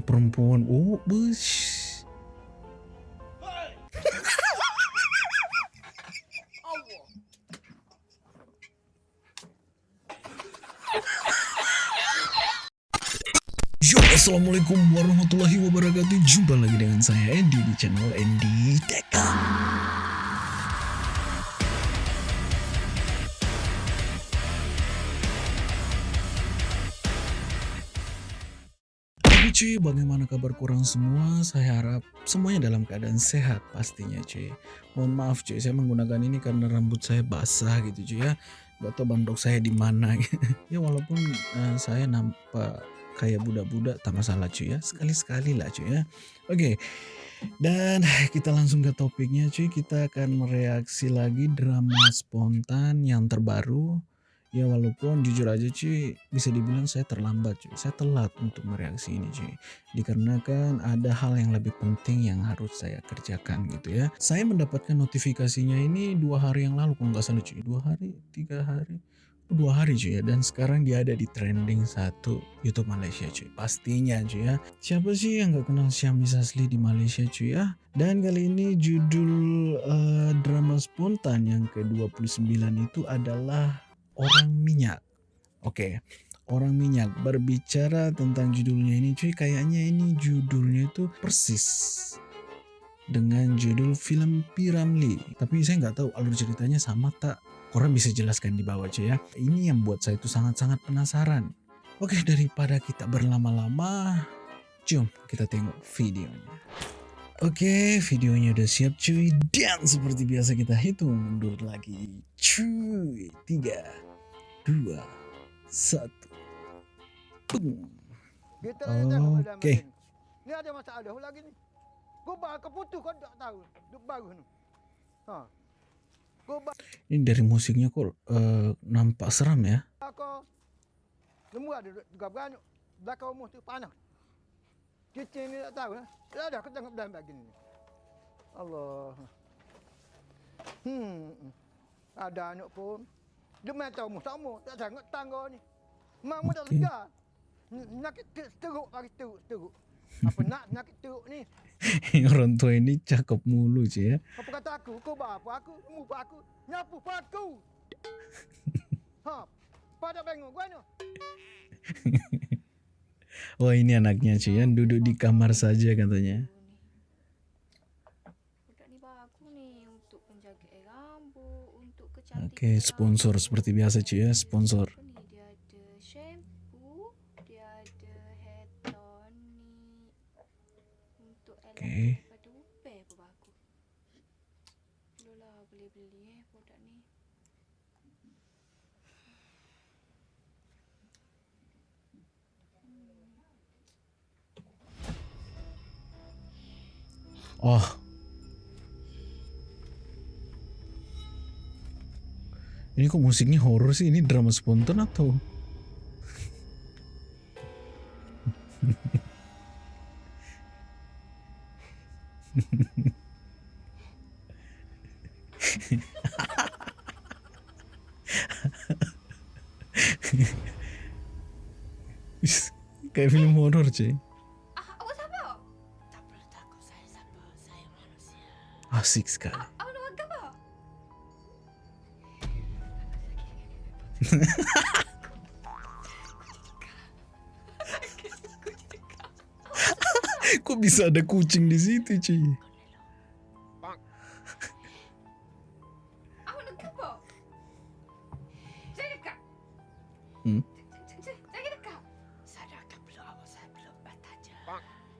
perempuan. Oh, bus. Yo, assalamualaikum warahmatullahi wabarakatuh. Jumpa lagi dengan saya Andy di channel Andy Tech. Cuy, bagaimana kabar kurang semua? Saya harap semuanya dalam keadaan sehat pastinya cuy. Mohon maaf cuy, saya menggunakan ini karena rambut saya basah gitu cuy ya. Gak tau bandok saya di mana. ya walaupun uh, saya nampak kayak budak-budak tak masalah cuy ya. Sekali-sekali lah cuy ya. Oke. Dan kita langsung ke topiknya cuy. Kita akan mereaksi lagi drama spontan yang terbaru Ya walaupun jujur aja cuy bisa dibilang saya terlambat cuy. Saya telat untuk mereaksi ini cuy. Dikarenakan ada hal yang lebih penting yang harus saya kerjakan gitu ya. Saya mendapatkan notifikasinya ini dua hari yang lalu kalau nggak salah cuy. Dua hari, tiga hari, dua hari cuy ya. Dan sekarang dia ada di trending satu YouTube Malaysia cuy. Pastinya cuy ya. Siapa sih yang nggak kenal Syami Sasli di Malaysia cuy ya. Dan kali ini judul uh, drama spontan yang ke-29 itu adalah orang minyak. Oke, orang minyak berbicara tentang judulnya ini cuy kayaknya ini judulnya itu persis dengan judul film Piramli. Tapi saya nggak tahu alur ceritanya sama tak. Orang bisa jelaskan di bawah cuy ya. Ini yang buat saya itu sangat-sangat penasaran. Oke, daripada kita berlama-lama, jom kita tengok videonya. Oke, videonya udah siap cuy. Dan seperti biasa kita hitung mundur lagi. Cuy, tiga, dua, satu. Boom. Oke. Okay. Ni ada masalah lagi ni. Kau bakal putus kau tak tahu. Duk baru ni. Ha. Ini dari musiknya kok uh, nampak seram ya. Aku semua ada. Belakang rumah tu panas. Kita ni tak tahu. Dah dah aku tengok dalam begini. Allah. Hmm. Ada anak pun dia main tahu sama tak sangat tangga ni. Mak okay. dah lega. Nak teruk pagi teruk teruk. Apa nak nak teruk ni? Orang tua ini cakap mulu je ya. Apa kata aku? Kau bapa aku, mu aku, nyapu aku. ha, pada bengong gua ni. Wah ini anaknya Cian duduk di kamar saja katanya. Oke, okay, sponsor seperti biasa cuy ya, sponsor. Dia ada Oh, Ini kok musiknya horor sih? Ini drama spontan atau? Kayak film horor, cuy. Asik sekali. Kok bisa ada kucing di situ, cuy? Hmm?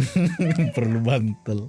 Perlu bantal.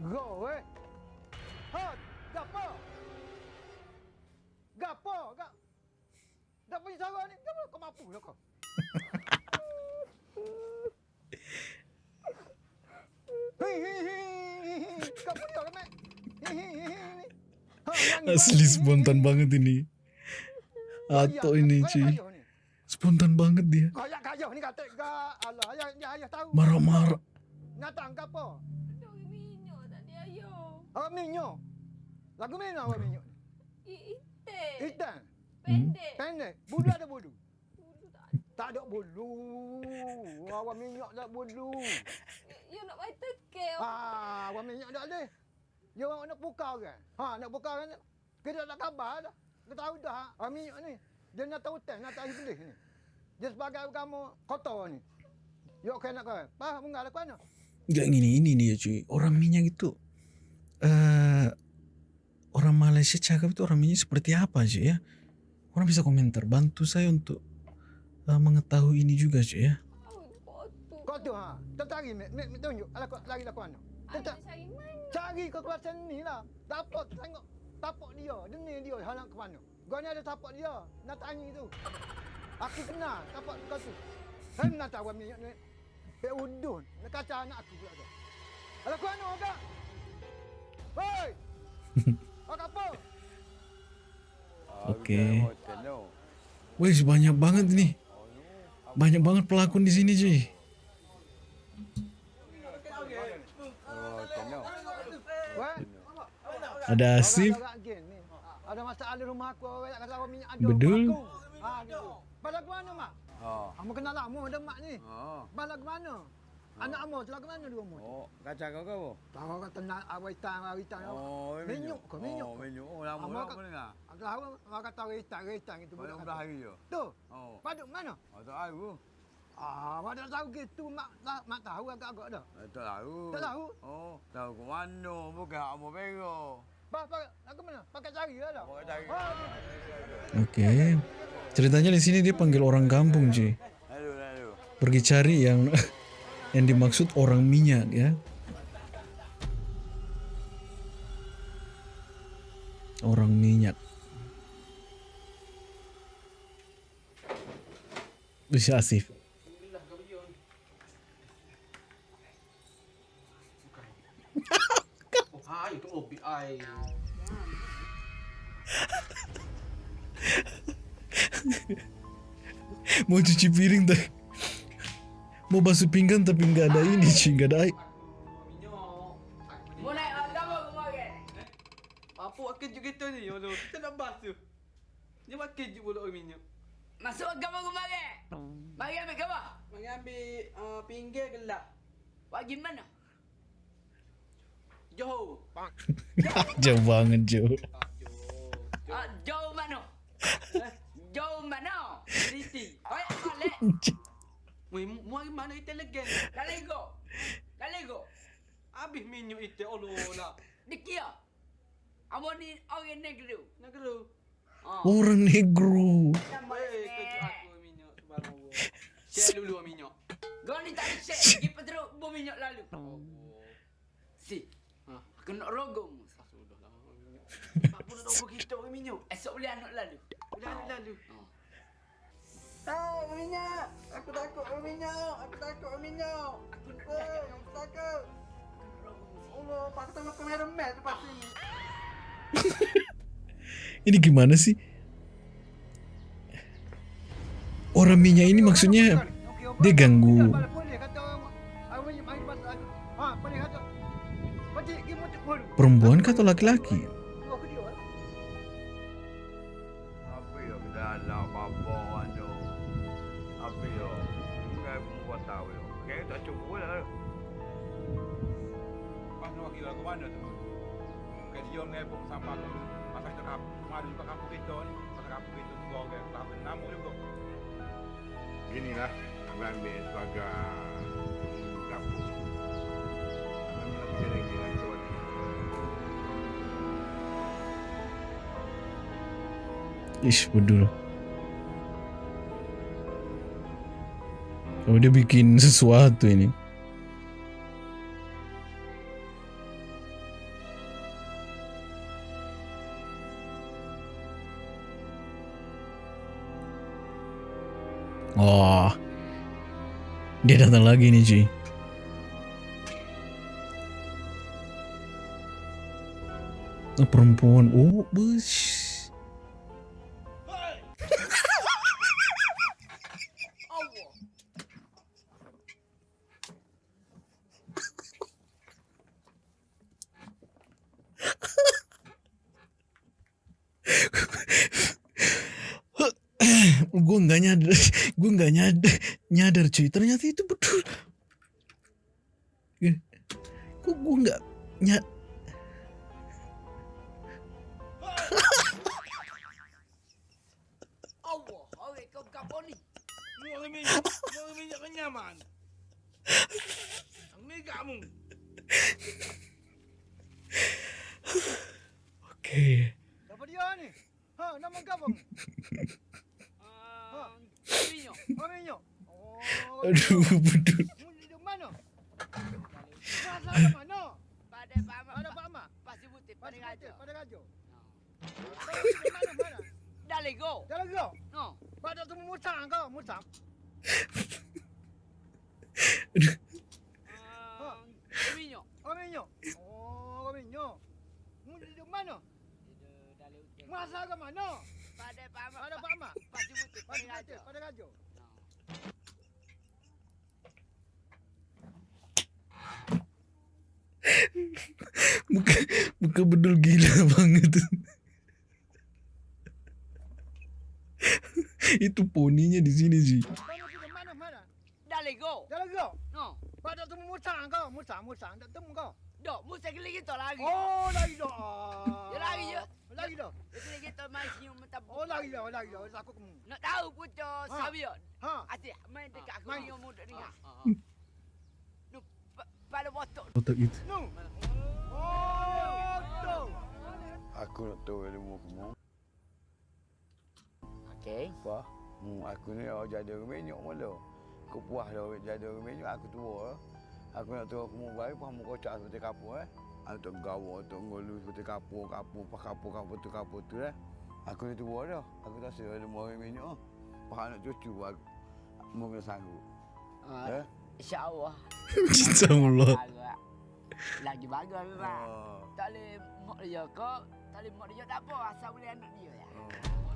Go eh. Ha, gapo? Gapo, gap. Tak punya cara ni. Kau, kau mampu lah kau. Asli spontan banget ini. Atau Kayak, ini cuy. Spontan banget dia. Kayak Awak minyak. Lagu mana awak minyak? I ite. Hitam. Pendek. Pendek. Bulu ada bulu. Tak ada. Tak ada bulu. Awak minyak tak bulu. You nak main teke. Ah, awak minyak tak ada. Dia orang nak buka kan? Ha, nak buka kan? Kita tak khabar dah. Kita tahu dah. Awak minyak ni. Dia nak tahu teh, nak tahu pedih ni. Dia sebagai kamu kotor ni. Yok kena kau. Faham enggak lah mana? Gak gini ini dia cuy. Orang minyak itu eh orang Malaysia cakap itu orang minyak seperti apa cuy ya? Orang bisa komentar bantu saya untuk eh, mengetahui ini juga cuy ya. Kau tu ha. Tertari, Mek. Mek, Mek tunjuk. Alah, kau lari lah ke mana? Tetap. cari mana? Cari ke kawasan ni lah. Dapat tengok tapak dia. Dia ni dia halang ke mana. Gua ni ada tapak dia. Nak tanya tu. Aku kenal tapak kau tu. Saya nak tahu minyak ni. Pek udun. Nak kacau anak aku pula tu. Alah kau mana agak? Hei! Agak apa? Oke. Wih banyak banget ini. Banyak banget pelakon di sini cuy. Weh? Ada Asif, Agak gen ni. Ada masalah di rumah aku. Orang nak kata awak minyak ada. Bedul. Aku. Ha, gitu. Balik ke mana, Mak? Oh. Kamu kenal lama ada mak ni. Oh. Anak kamu telah ke mana di rumah? Oh, kacang kau kau. Tahu kata nak awitan awitan. Oh, Menyuk ke menyuk? Oh, menyuk. Oh, lama Amak dah kat- apa dengar? Aku tahu orang kata awitan awitan itu Pada budak udah kata. hari je. Tu, Oh. paduk mana? Oh, tak tahu. Ah, tak tahu gitu mak mak, mak tahu agak-agak dah. Eh, Tak tahu. Tak tahu? Oh, tahu ke mana? Bukan hak mau pego. Bah, bah, aku mana? Pakai cari lah dah. Pakai cari. Oke. Ceritanya di sini dia panggil orang kampung lalu. Pergi cari yang yang dimaksud orang minyak ya. Orang minyak. Bisa Asif. Mau cuci piring tapi mau basuh pinggan tapi nggak ada ini cuy, nggak ada air. Mau naik kemarin. Apa buat kejut kita ni? Allah, kita nak basuh. Dia buat kejut pula orang minyak. Masuk agama kemarin. Mari ambil gambar. Mari ambil uh, pinggir gelap. Bagi mana? Johor. Jauh banget Joe. Ah, jauh mana? Jauh mana? Riti. Oi, balik. Weh, mu hari mana kita legen? Kali go. Kali go. Habis minyak itu, Allah lah. Dikia. Amo ni orang negeri. Nak kelu. Ah. Orang negro. Weh, kejut aku minyak. Subhanallah. Share dulu minyak. Kau ni tak ada share. Pergi peteruk bom minyak lalu. Allah. Si. Ha, aku nak rogong. Sudah lah minyak. Apa nak tahu kita orang minyak? Esok boleh anak lalu. Lalu, lalu. Oh. Ah, minyak. Aku takut minyak. Aku takut minyak. Aku eh, aku takut. Allah, pakai tengok kamera mel tempat sini. Ini gimana sih? Orang minyak ini maksudnya dia ganggu perempuan atau laki-laki? Mana tu? Kayak dia ngepung sampah tu. Masa kita kap, mari juga kampung kita ni. Masa kampung kita tu gua tak nama juga. Inilah aku ambil sebagai kampung. Ish, bedul. Oh, dia bikin sesuatu ini. Oh. Dia datang lagi nih, Ci. Oh, perempuan. Oh, bus. Gue nggak nyadar, gue nggak nyadar, nyadar cuy. Ternyata itu betul. Eh, Kok gue nggak nyadar? Orang minyak Mana mana? Dah lego. Jalan kau. No. Pada tu musang kau, musang. Ah, minyak. Aminyo. Oh. Mu di mana? Dah lego. Masa ke mana? Pada Pak Ahmad. Ada Pak Ahmad. Pasti putih pada Pada raja. raja. Pada raja. Muka, muka bedul gila banget. itu poninya di sini sih. Dah lego. Jalan kau. No. Pada tu musang kau, musang, musang. Tak temu kau. Dok, mu sekali kita lagi. Oh, lagi dah. Ya, lagi je. Lagi. Sekali kita main senyum mentap. Oh, lagi dah, lagi dah. Aku kamu. Nak tahu pucuk Ha. sabiot. Ha. Asyik main dekat aku Main. ni muda ni. Pada. Otak itu. Tu. Aku nak tahu ilmu kamu. Okey. Apa? Hmm, aku ni orang jadi orang minyak mula. Aku puas dah orang jadi orang minyak, aku tua lah. Aku nak tahu kamu baik, apa kamu kocak seperti kapur eh. Aku tak gawa, tak ngolu seperti kapur, kapur, pak kapur, kapur tu, kapur tu eh. Aku ni tua dah. Aku tak rasa ilmu orang minyak nak cucu aku. Mungkin sanggup. Ah, Eh? InsyaAllah. Cinta Allah. Agak. Lagi bagus memang. Oh. Tak boleh mak dia kau. Tak boleh mak dia tak apa. Asal boleh anak dia ya.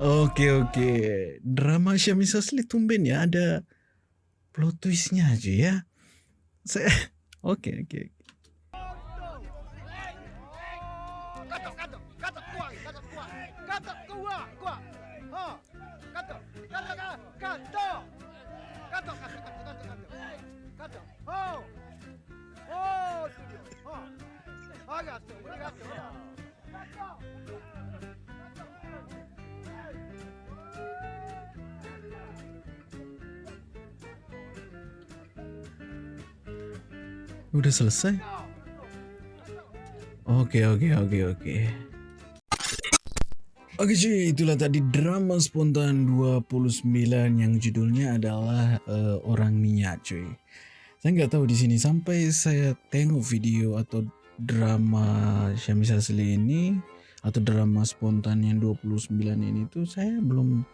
Oke oke. Drama Syamisa Asli tumben ya ada plot twistnya aja ya. Saya oke oke. Katok. Oh. Oh, tu dia. Ha. Ha, katok, ini katok. Katok. Udah selesai? Oke oke oke oke. Oke cuy, itulah tadi drama spontan 29 yang judulnya adalah eh, Orang Minyak cuy. Saya nggak tahu di sini sampai saya tengok video atau drama Syamisa Asli ini atau drama spontan yang 29 ini tuh saya belum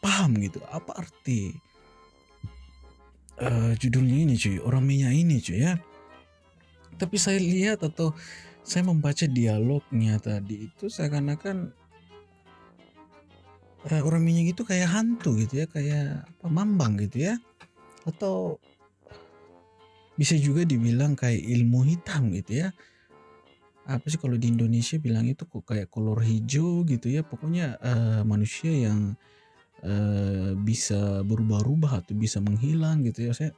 paham gitu apa arti eh, judulnya ini cuy, Orang Minyak ini cuy ya. Tapi saya lihat atau saya membaca dialognya tadi itu seakan-akan eh, orang minyak itu kayak hantu gitu ya, kayak apa mambang gitu ya. Atau bisa juga dibilang kayak ilmu hitam gitu ya. Apa sih kalau di Indonesia bilang itu kok kayak kolor hijau gitu ya. Pokoknya eh, manusia yang eh, bisa berubah-ubah atau bisa menghilang gitu ya. Saya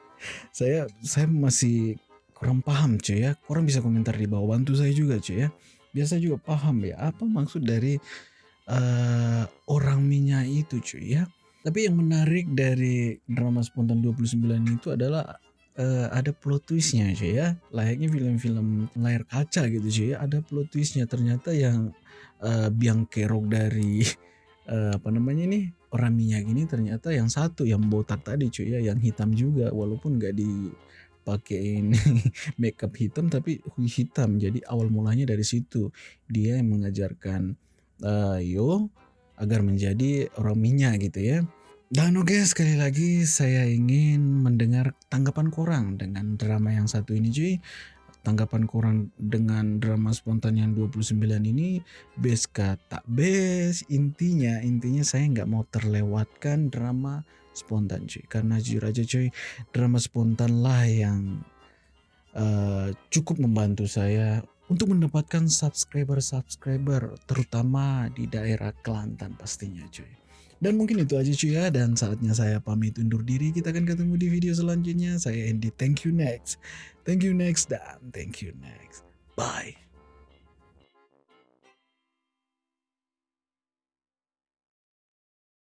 saya saya masih kurang paham cuy ya. Kurang bisa komentar di bawah bantu saya juga cuy ya. Biasa juga paham ya apa maksud dari eh, orang minyak itu cuy ya. Tapi yang menarik dari drama spontan 29 itu adalah eh, ada plot twistnya cuy ya. Layaknya film-film layar kaca gitu cuy ya. Ada plot twistnya. Ternyata yang eh, biang kerok dari eh, apa namanya nih orang minyak ini ternyata yang satu yang botak tadi cuy ya. Yang hitam juga walaupun nggak dipakein makeup hitam tapi hitam. Jadi awal mulanya dari situ. Dia yang mengajarkan eh, Yo agar menjadi orang minyak gitu ya Dan oke sekali lagi saya ingin mendengar tanggapan korang dengan drama yang satu ini cuy. Tanggapan korang dengan drama spontan yang 29 ini best kata best intinya intinya saya nggak mau terlewatkan drama spontan cuy karena jujur aja cuy drama spontan lah yang eh, cukup membantu saya untuk mendapatkan subscriber-subscriber terutama di daerah Kelantan pastinya cuy. Dan mungkin itu aja cuy ya dan saatnya saya pamit undur diri. Kita akan ketemu di video selanjutnya. Saya Andy. Thank you next. Thank you next dan thank you next. Bye.